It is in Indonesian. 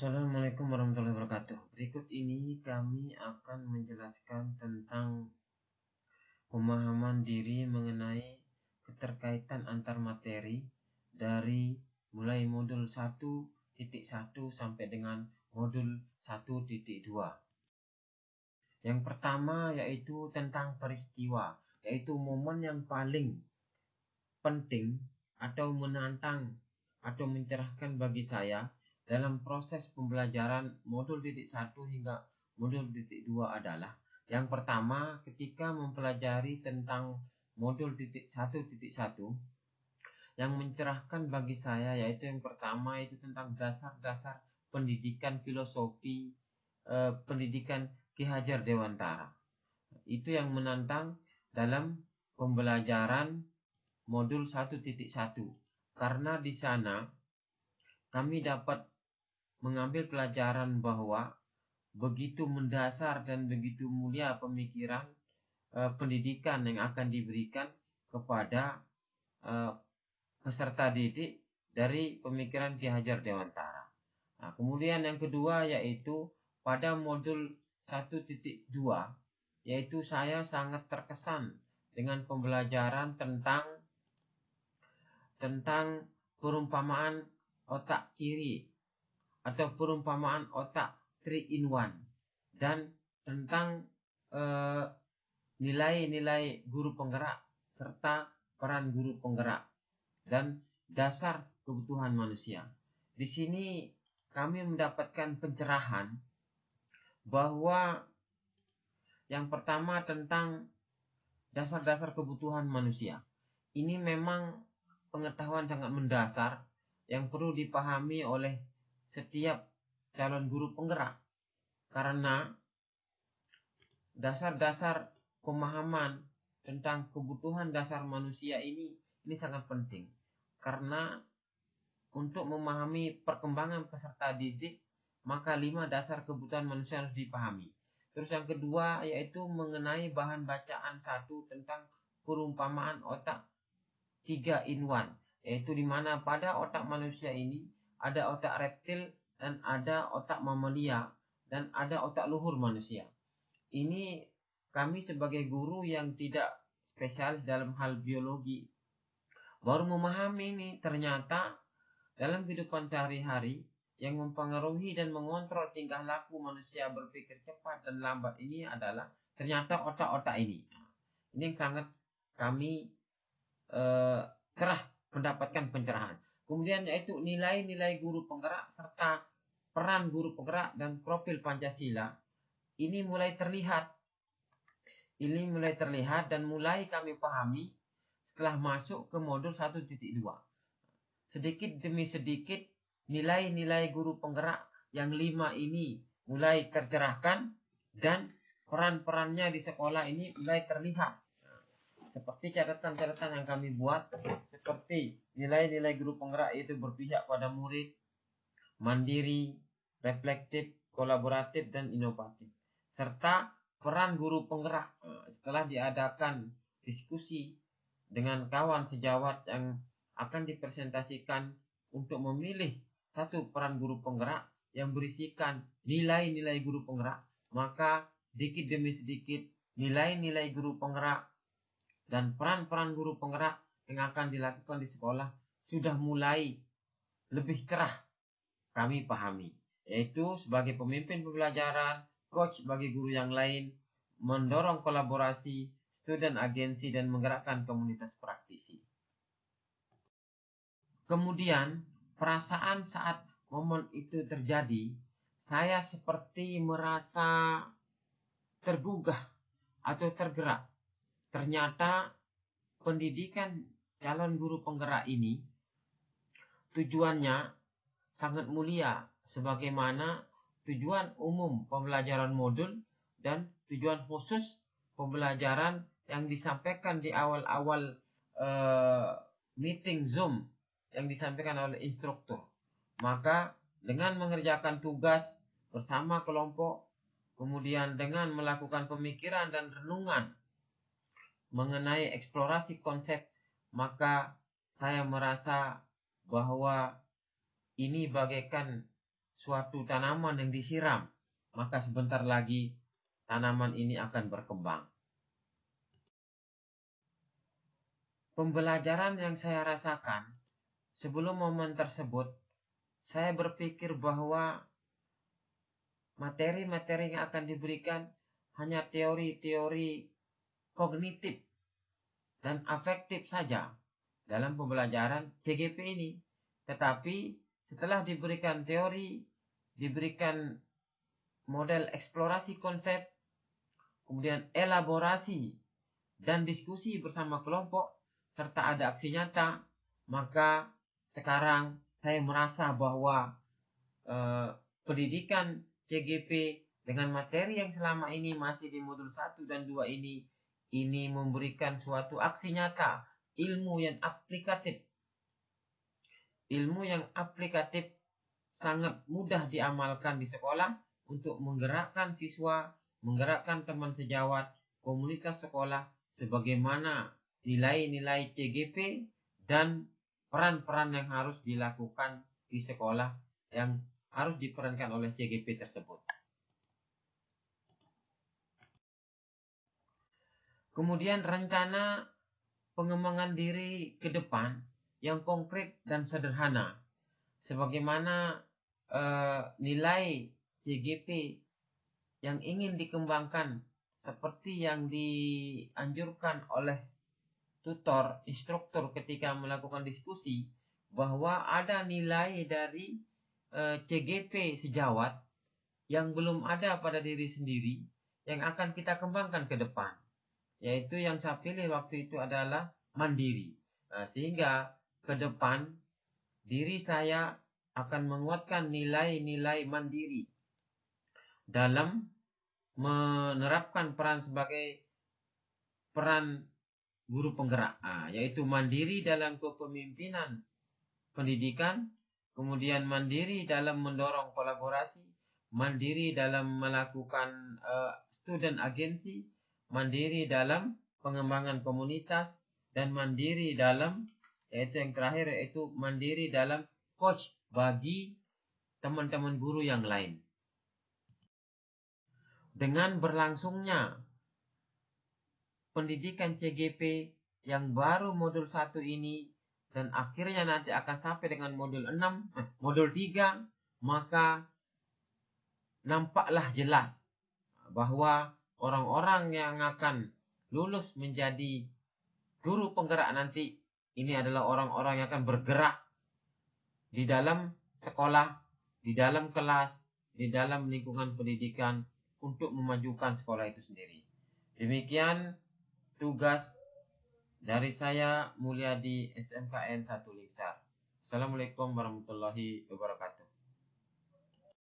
Assalamualaikum warahmatullahi wabarakatuh. Berikut ini kami akan menjelaskan tentang pemahaman diri mengenai keterkaitan antar materi dari mulai modul 1.1 sampai dengan modul 1.2. Yang pertama yaitu tentang peristiwa, yaitu momen yang paling penting atau menantang atau mencerahkan bagi saya dalam proses pembelajaran modul titik satu hingga modul titik dua adalah yang pertama ketika mempelajari tentang modul titik satu titik satu yang mencerahkan bagi saya yaitu yang pertama itu tentang dasar-dasar pendidikan filosofi eh, pendidikan Ki Hajar Dewantara. Itu yang menantang dalam pembelajaran modul 1.1 karena di sana kami dapat mengambil pelajaran bahwa begitu mendasar dan begitu mulia pemikiran uh, pendidikan yang akan diberikan kepada uh, peserta didik dari pemikiran Ki Hajar Dewantara. Nah, kemudian yang kedua yaitu pada modul 1.2 yaitu saya sangat terkesan dengan pembelajaran tentang tentang perumpamaan otak kiri atau perumpamaan otak 3 in 1 dan tentang eh, nilai-nilai uh, guru penggerak serta peran guru penggerak dan dasar kebutuhan manusia. Di sini kami mendapatkan pencerahan bahwa yang pertama tentang dasar-dasar kebutuhan manusia. Ini memang pengetahuan sangat mendasar yang perlu dipahami oleh setiap calon guru penggerak. Karena dasar-dasar pemahaman tentang kebutuhan dasar manusia ini ini sangat penting. Karena untuk memahami perkembangan peserta didik maka lima dasar kebutuhan manusia harus dipahami. Terus yang kedua yaitu mengenai bahan bacaan satu tentang perumpamaan otak tiga in one. Yaitu di mana pada otak manusia ini ada otak reptil dan ada otak mamalia dan ada otak luhur manusia. Ini kami sebagai guru yang tidak spesialis dalam hal biologi baru memahami ini ternyata dalam kehidupan sehari-hari yang mempengaruhi dan mengontrol tingkah laku manusia berpikir cepat dan lambat ini adalah ternyata otak-otak ini. Ini yang sangat kami eh, cerah mendapatkan pencerahan. Kemudian yaitu nilai-nilai guru penggerak serta peran guru penggerak dan profil Pancasila ini mulai terlihat. Ini mulai terlihat dan mulai kami pahami setelah masuk ke modul 1.2. Sedikit demi sedikit nilai-nilai guru penggerak yang lima ini mulai tercerahkan dan peran-perannya di sekolah ini mulai terlihat seperti catatan-catatan yang kami buat seperti nilai-nilai guru penggerak itu berpihak pada murid, mandiri, reflektif, kolaboratif, dan inovatif. Serta peran guru penggerak eh, setelah diadakan diskusi dengan kawan sejawat yang akan dipresentasikan untuk memilih satu peran guru penggerak yang berisikan nilai-nilai guru penggerak, maka sedikit demi sedikit nilai-nilai guru penggerak dan peran-peran guru penggerak yang akan dilakukan di sekolah sudah mulai lebih cerah kami pahami yaitu sebagai pemimpin pembelajaran, coach bagi guru yang lain, mendorong kolaborasi, student agensi dan menggerakkan komunitas praktisi. Kemudian, perasaan saat momen itu terjadi, saya seperti merasa tergugah atau tergerak Ternyata pendidikan calon guru penggerak ini tujuannya sangat mulia sebagaimana tujuan umum pembelajaran modul dan tujuan khusus pembelajaran yang disampaikan di awal-awal uh, meeting Zoom yang disampaikan oleh instruktur. Maka dengan mengerjakan tugas bersama kelompok, kemudian dengan melakukan pemikiran dan renungan mengenai eksplorasi konsep, maka saya merasa bahwa ini bagaikan suatu tanaman yang disiram, maka sebentar lagi tanaman ini akan berkembang. Pembelajaran yang saya rasakan sebelum momen tersebut, saya berpikir bahwa materi-materi yang akan diberikan hanya teori-teori kognitif dan afektif saja dalam pembelajaran CGP ini. Tetapi setelah diberikan teori, diberikan model eksplorasi konsep, kemudian elaborasi dan diskusi bersama kelompok, serta ada aksi nyata, maka sekarang saya merasa bahwa eh, pendidikan CGP dengan materi yang selama ini masih di modul 1 dan 2 ini ini memberikan suatu aksi nyata, ilmu yang aplikatif. Ilmu yang aplikatif sangat mudah diamalkan di sekolah untuk menggerakkan siswa, menggerakkan teman sejawat, komunitas sekolah, sebagaimana nilai-nilai CGP dan peran-peran yang harus dilakukan di sekolah yang harus diperankan oleh CGP tersebut. Kemudian rencana pengembangan diri ke depan yang konkret dan sederhana. Sebagaimana eh, nilai CGP yang ingin dikembangkan seperti yang dianjurkan oleh tutor, instruktur ketika melakukan diskusi bahwa ada nilai dari eh, CGP sejawat yang belum ada pada diri sendiri yang akan kita kembangkan ke depan. Yaitu yang saya pilih waktu itu adalah mandiri. Nah, sehingga ke depan diri saya akan menguatkan nilai-nilai mandiri dalam menerapkan peran sebagai peran guru penggerak, nah, yaitu mandiri dalam kepemimpinan pendidikan, kemudian mandiri dalam mendorong kolaborasi, mandiri dalam melakukan uh, student agency, mandiri dalam pengembangan komunitas, dan mandiri dalam yaitu yang terakhir yaitu mandiri dalam coach bagi teman-teman guru yang lain. Dengan berlangsungnya pendidikan CGP yang baru modul 1 ini dan akhirnya nanti akan sampai dengan modul 6, eh, modul 3, maka nampaklah jelas bahwa orang-orang yang akan lulus menjadi guru penggerak nanti ini adalah orang-orang yang akan bergerak di dalam sekolah, di dalam kelas, di dalam lingkungan pendidikan untuk memajukan sekolah itu sendiri. Demikian tugas dari saya Mulyadi SMKN 1 Lingsar. Assalamualaikum warahmatullahi wabarakatuh.